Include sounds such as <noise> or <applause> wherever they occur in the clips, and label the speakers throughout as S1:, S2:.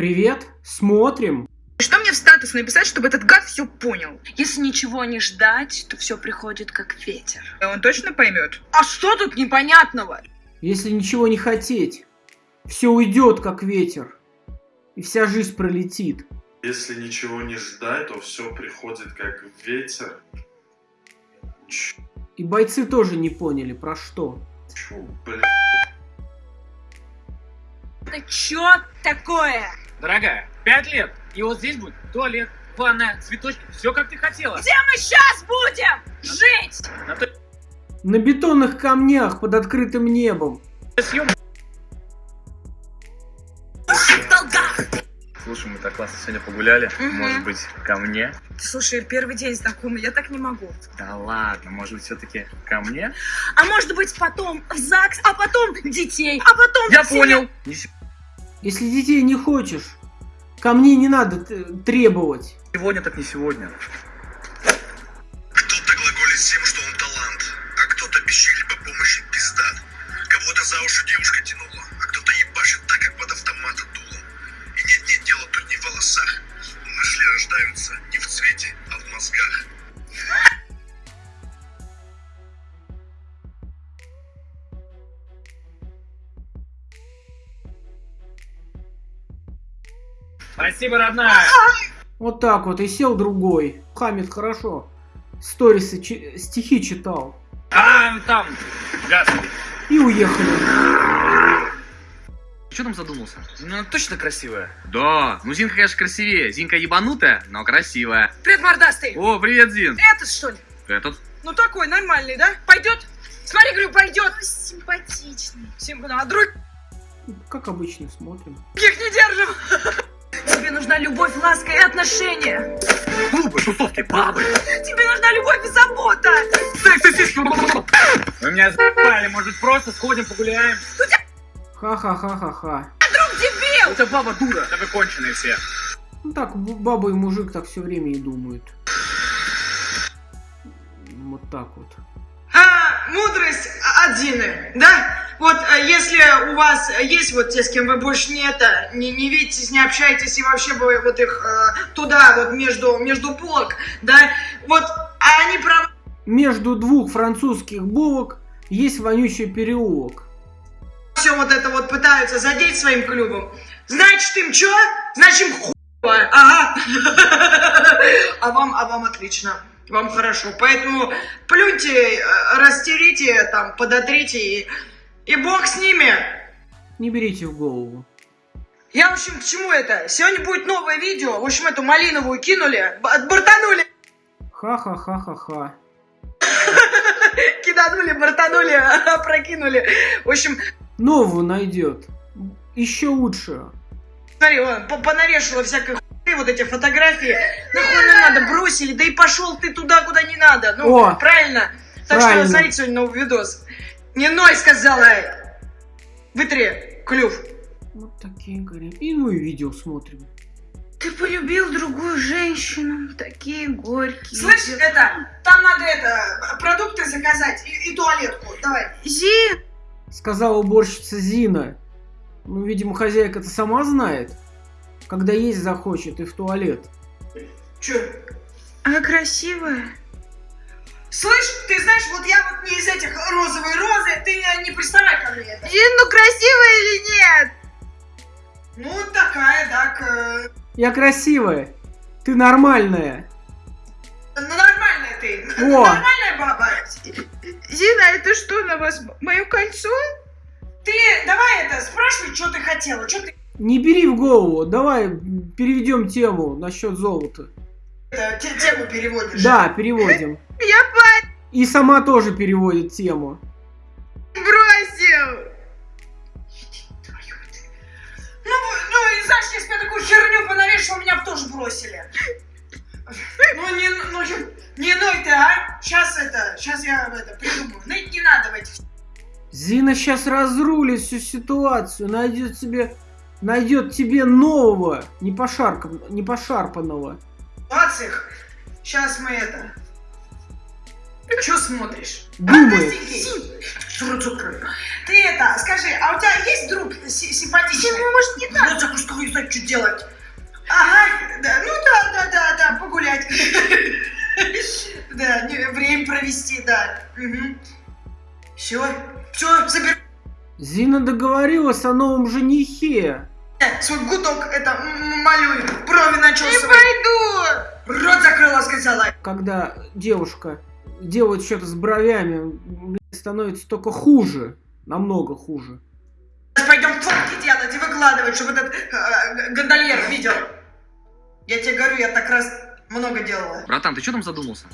S1: Привет, смотрим.
S2: Что мне в статус написать, чтобы этот гад все понял?
S3: Если ничего не ждать, то все приходит как ветер.
S2: Он точно поймет?
S3: А что тут непонятного?
S1: Если ничего не хотеть, все уйдет как ветер, и вся жизнь пролетит.
S4: Если ничего не ждать, то все приходит как ветер. Чё,
S1: И бойцы тоже не поняли, про что.
S4: бля.
S3: Это чё такое?
S5: Дорогая, пять лет, и вот здесь будет туалет, ванная, цветочки, все как ты хотела.
S3: Где мы сейчас будем жить?
S5: На той
S1: На бетонных камнях под открытым небом.
S5: съем-
S3: В долгах.
S6: Слушай, мы так классно сегодня погуляли.
S3: Мгм.
S6: Может быть, ко мне?
S3: Слушай, первый день знакомый, я так не могу.
S6: Да ладно, может быть, все-таки ко мне?
S3: А может быть потом в ЗАГС, а потом детей, а потом...
S6: Я понял! Не
S1: Если детей не хочешь, ко мне не надо требовать.
S6: сегодня, так не сегодня.
S5: Спасибо, родная.
S1: Вот так вот, и сел другой. Хамид хорошо. Сторисы, чи- стихи читал.
S5: А, там, газ.
S1: И уехали.
S6: Что там задумался? Ну, точно красивая. Да, ну Зинка, конечно, красивее. Зинка ебанутая, но красивая.
S3: Привет, мордастый.
S6: О, привет, Зин.
S3: Этот что ли?
S6: Этот?
S3: Ну такой, нормальный, да? Пойдет? Смотри, говорю, пойдет. Симпатичный. Симп... А других
S1: Как обычно смотрим.
S3: не держим. <laughs> Тебе нужна любовь, ласка и отношения.
S6: Клубы, тусовки, бабы.
S3: Тебе нужна любовь и забота.
S5: Вы меня запали, может просто сходим погуляем?
S1: Ха-ха-ха-ха-ха.
S3: Друг дебил.
S6: Тебя баба дура.
S5: Да вы конченые все.
S1: Ну так, баба и мужик так все время и думают. Вот так вот.
S7: А, мудрость от Зины, да? Вот а, если у вас есть вот те, с кем вы больше не это, не, не видитесь, не общаетесь, и вообще бы вот их э, туда, вот между, между полок, да, вот, а они правы
S1: Между двух французских булок есть вонючий переулок.
S7: все вот это вот пытаются задеть своим клювом, значит им что? Значит им хуево, ага. <laughs> А вам, а вам отлично. Вам хорошо. Поэтому плюньте, э, растерите, там, подотрите и, и бог с ними.
S1: Не берите в голову.
S7: Я, в общем, к чему это? Сегодня будет новое видео. В общем, эту малиновую кинули, бортанули,
S1: Ха-ха-ха-ха-ха. <laughs>
S7: киданули, бортанули, опрокинули. В общем,
S1: Новую найдет. Еще лучше.
S7: смотри, по- понавешала всякой хуйни, вот эти фотографии. Нахуй не надо, бросили, да и пошел ты туда, куда не надо. Ну,
S1: О,
S7: правильно? Так
S1: правильно.
S7: что смотрите сегодня новый видос. Не ной, сказала. Вытри клюв.
S1: Вот такие говорим. И ну и видео смотрим.
S3: Ты полюбил другую женщину. Такие горькие.
S7: Слышь, это, там надо это, продукты заказать и, и туалетку. Давай.
S3: Зи,
S1: Сказала уборщица Зина. Ну, видимо, хозяйка-то сама знает. Когда есть захочет и в туалет.
S7: Че?
S3: а красивая?
S7: Слышь, ты знаешь, вот я вот не из этих розовой розы, ты не, приставай ко мне. это.
S3: Зин, ну красивая или нет?
S7: Ну, такая, так, э,
S1: Я красивая. Ты нормальная.
S7: ну, нормальная ты.
S1: О. <laughs>
S7: Нормальная баба.
S3: Зина, это что на вас? Мое кольцо?
S7: Ты давай это, спрашивай, что ты хотела, что ты
S1: Не бери в голову. Давай переведем тему насчет золота.
S7: Тему переводишь.
S1: Да, переводим.
S3: Я пать
S1: И сама тоже переводит тему.
S3: бросил.
S7: Ну, ну, и знаешь, если я такую херню понавешивал, меня бы тоже бросили. Ну, не, ну, не ной ты, а? Сейчас это, сейчас я это придумаю. Ныть не надо в этих
S1: Зина сейчас разрулит всю ситуацию, найдет себе, найдет тебе нового, не, пошаркан- не пошарпанного.
S7: Ситуациях. Сейчас мы это...
S8: Че смотришь? Рот закрой. Ты это, скажи, а у тебя есть друг си- симпатичный? Ну, может, не так. Так что не знаю, что делать. Ага, да, ну да, да, да, да, погулять. <laughs> Да, время провести, да. Все, все, забирай
S1: Зина договорилась о новом женихе.
S8: Свой гудок, это, м, малюй, брови начесывай. Не пойду. Рот закрыла, сказала.
S1: Когда девушка делает что-то с бровями, становится только хуже. Намного хуже.
S8: Сейчас пойдем фотки делать и выкладывать, чтобы этот э, гондольер видел. Я тебе говорю, я так раз много делала.
S6: Братан, ты что там задумался?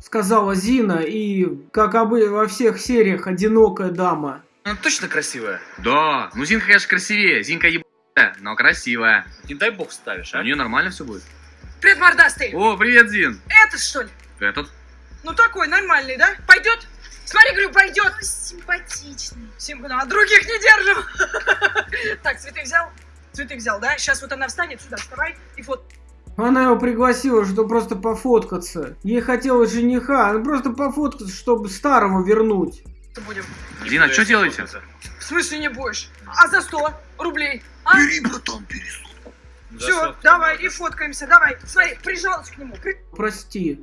S1: Сказала Зина и, как обы во всех сериях, одинокая дама.
S6: Она точно красивая? Да. Ну, Зинка, конечно, красивее. Зинка ебаная, но красивая.
S5: Не дай бог ставишь,
S6: У
S5: а?
S6: нее нормально все будет.
S7: Привет, мордастый.
S6: О, привет, Зин.
S7: Этот, что ли?
S6: Этот.
S7: Ну такой, нормальный, да? Пойдет? Смотри, говорю, пойдет. Симпатичный. Симпа, а других не держим. <laughs> Так, цветы взял? Цветы взял, да? Сейчас вот она встанет сюда, вставай и фот.
S1: Она его пригласила, чтобы просто пофоткаться. Ей хотелось жениха, она просто пофоткаться, чтобы старого вернуть.
S7: Будем.
S5: Буду
S6: что делаете?
S7: В смысле не будешь? А за 100 рублей? А?
S9: Бери, братан, бери.
S7: Все, давай, и фоткаемся, давай. Смотри, прижалась к нему. при-
S1: Прости.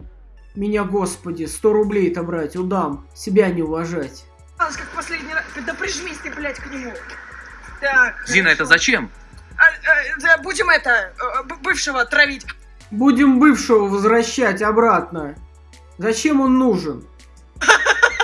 S1: Меня, господи, 100 рублей-то брать, удам. Себя не уважать.
S7: Как последний раз. Да прижмись ты, блядь, к нему. Так.
S6: Зина, это
S7: хорошо.
S6: зачем?
S7: А, а, да, будем это, э, бывшего травить.
S1: Будем бывшего возвращать обратно. Зачем он нужен?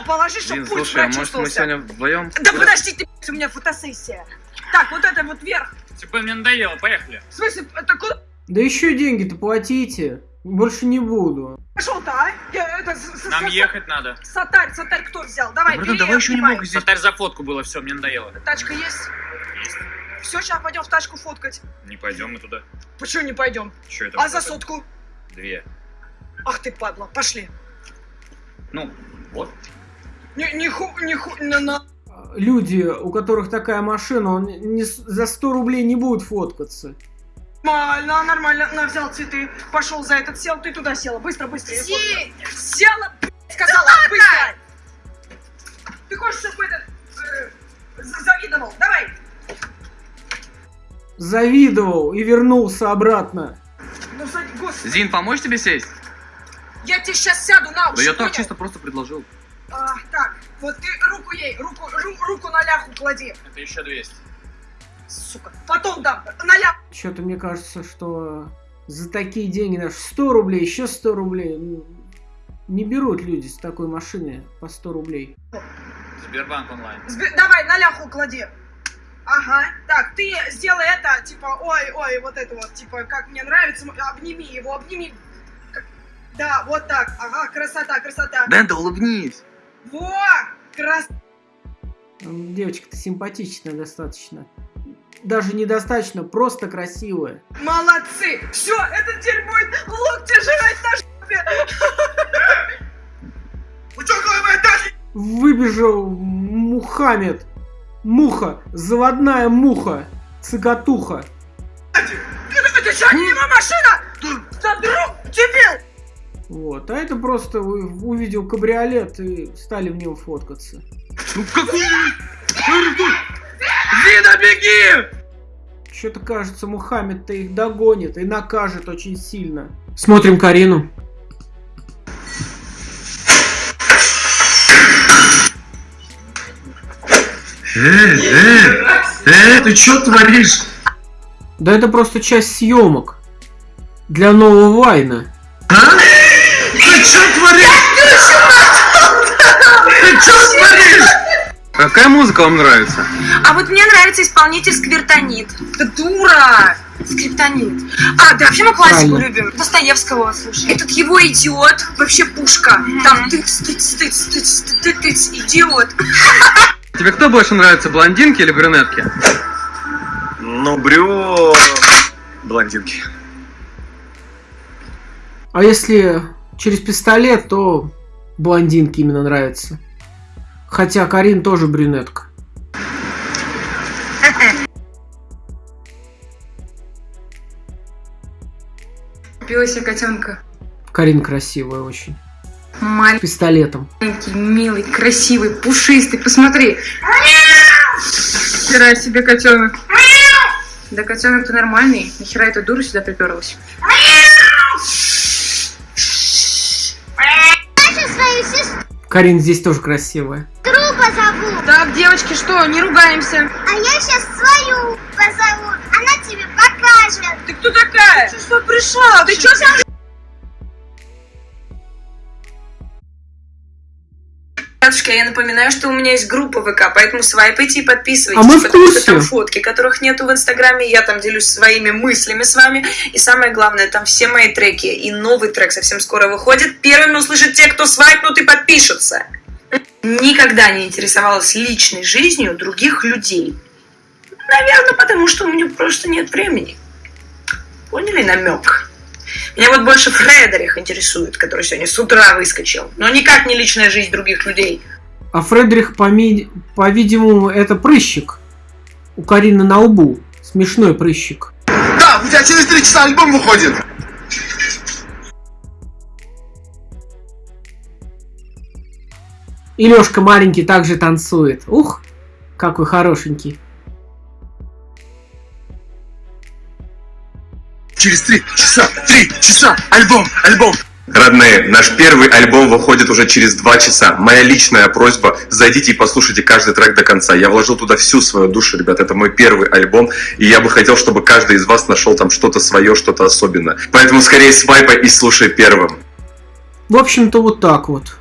S7: Положи, чтобы
S6: Зин,
S7: пульс
S6: слушай, а может мы
S7: прочувствовался.
S6: сегодня вдвоем?
S7: Да подожди ты, у меня фотосессия. Так, вот это вот вверх.
S5: Типа мне надоело, поехали.
S7: В смысле, это куда
S1: Да еще деньги-то платите. Больше не буду.
S7: пошел-то, а? Я, это, с-
S5: Нам
S7: с-
S5: ехать надо.
S7: Сатарь, сатарь кто взял? Давай,
S6: Братан,
S7: бери,
S6: давай еще немного здесь.
S5: Сатарь за фотку было, все, мне надоело.
S7: Тачка есть?
S5: Есть.
S7: Все, сейчас пойдем в тачку фоткать.
S5: Не пойдем мы туда.
S7: Почему не пойдем?
S5: Че это?
S7: А за сотку?
S5: Две.
S7: Ах ты падла, пошли.
S5: Ну, вот.
S7: Не, не ху, не ху, на, на.
S1: Люди, у которых такая машина, он не, за 100 рублей не будут фоткаться.
S7: Нормально, нормально. На, взял цветы. Пошел за этот, сел, ты туда села. Быстро, быстро. фоткаю. Села, блядь, сказала, быстро. Ты хочешь, чтобы этот э, за- завидовал? Давай.
S1: Завидовал и вернулся обратно.
S7: Ну, господи.
S6: Зин, помочь тебе сесть?
S7: Я тебе сейчас сяду на уши,
S6: Да я так чисто просто предложил.
S7: А, так, вот ты руку ей, руку, ру- руку на ляху клади.
S5: Это еще 200.
S7: Сука. Потом дам. На ляху.
S1: Что-то мне кажется, что за такие деньги даже 100 рублей, еще 100 рублей. ну, Не берут люди с такой машины по 100 рублей.
S5: Сбербанк онлайн.
S7: Сбе- Давай, на ляху клади. Ага. Так, ты сделай это, типа, ой, ой, вот это вот, типа, как мне нравится, обними его, обними. Да, вот так. Ага, красота, красота.
S6: Да, да улыбнись.
S7: Во! Крас...
S1: Девочка-то симпатичная достаточно. Даже недостаточно, просто красивая.
S7: Молодцы! Все, этот теперь будет локти жрать на жопе. <laughs>
S1: Выбежал Мухаммед. Муха, заводная муха, цикатуха.
S7: Это что, машина? Да друг, дебил!
S1: Вот, а это просто вы- увидел кабриолет и стали в нем фоткаться.
S6: Ну какой? Зина, беги!
S1: Что-то кажется, Мухаммед-то их догонит и накажет очень сильно. Смотрим Карину.
S9: Э, ты что творишь?
S1: Да это просто часть съемок. Для нового Вайна.
S6: Какая музыка вам нравится?
S3: А вот мне нравится исполнитель Сквертонит.
S7: Да дура!
S3: Скриптонит. А, да вообще мы классику
S1: Правильно.
S3: любим. Достоевского слушаем. Этот его идиот, вообще пушка. Там тыц, тыц, тыц, тыц, тыц, тыц, идиот. <laughs>
S6: Тебе кто больше нравится, блондинки или брюнетки?
S9: Ну, брю... Блондинки.
S1: А если через пистолет, то блондинки именно нравятся. Хотя Карин тоже брюнетка.
S3: Купила себе котенка.
S1: Карин красивая очень.
S10: Маленький,
S1: Пистолетом.
S10: милый, красивый, пушистый. Посмотри. Хера себе котенок. Да котенок ты нормальный. Нахера эта дура сюда приперлась?
S1: Карин здесь тоже красивая.
S11: Позову.
S3: Так, девочки, что, не ругаемся?
S11: А я сейчас свою позову. Она тебе покажет.
S3: Ты кто такая? Ты что пришла? Ты что за...
S10: Ребятушки, я напоминаю, что у меня есть группа ВК, поэтому свайпайте и подписывайтесь.
S1: А мы в
S10: потому
S1: курсе.
S10: что там фотки, которых нету в Инстаграме, я там делюсь своими мыслями с вами. И самое главное, там все мои треки. И новый трек совсем скоро выходит. Первыми услышат те, кто свайпнут и подпишутся. Никогда не интересовалась личной жизнью других людей. Наверное, потому что у меня просто нет времени. Поняли намек? Меня вот больше Фредерих интересует, который сегодня с утра выскочил. Но никак не личная жизнь других людей.
S1: А Фредерик, поми- по-видимому, это прыщик. У Карины на лбу. Смешной прыщик.
S9: Да, у тебя через три часа альбом выходит.
S1: И Лешка маленький также танцует. Ух, какой хорошенький.
S9: Через три часа, три часа, альбом, альбом.
S12: Родные, наш первый альбом выходит уже через два часа. Моя личная просьба, зайдите и послушайте каждый трек до конца. Я вложил туда всю свою душу, ребят. Это мой первый альбом, и я бы хотел, чтобы каждый из вас нашел там что-то свое, что-то особенное. Поэтому скорее свайпай и слушай первым.
S1: В общем-то, вот так вот.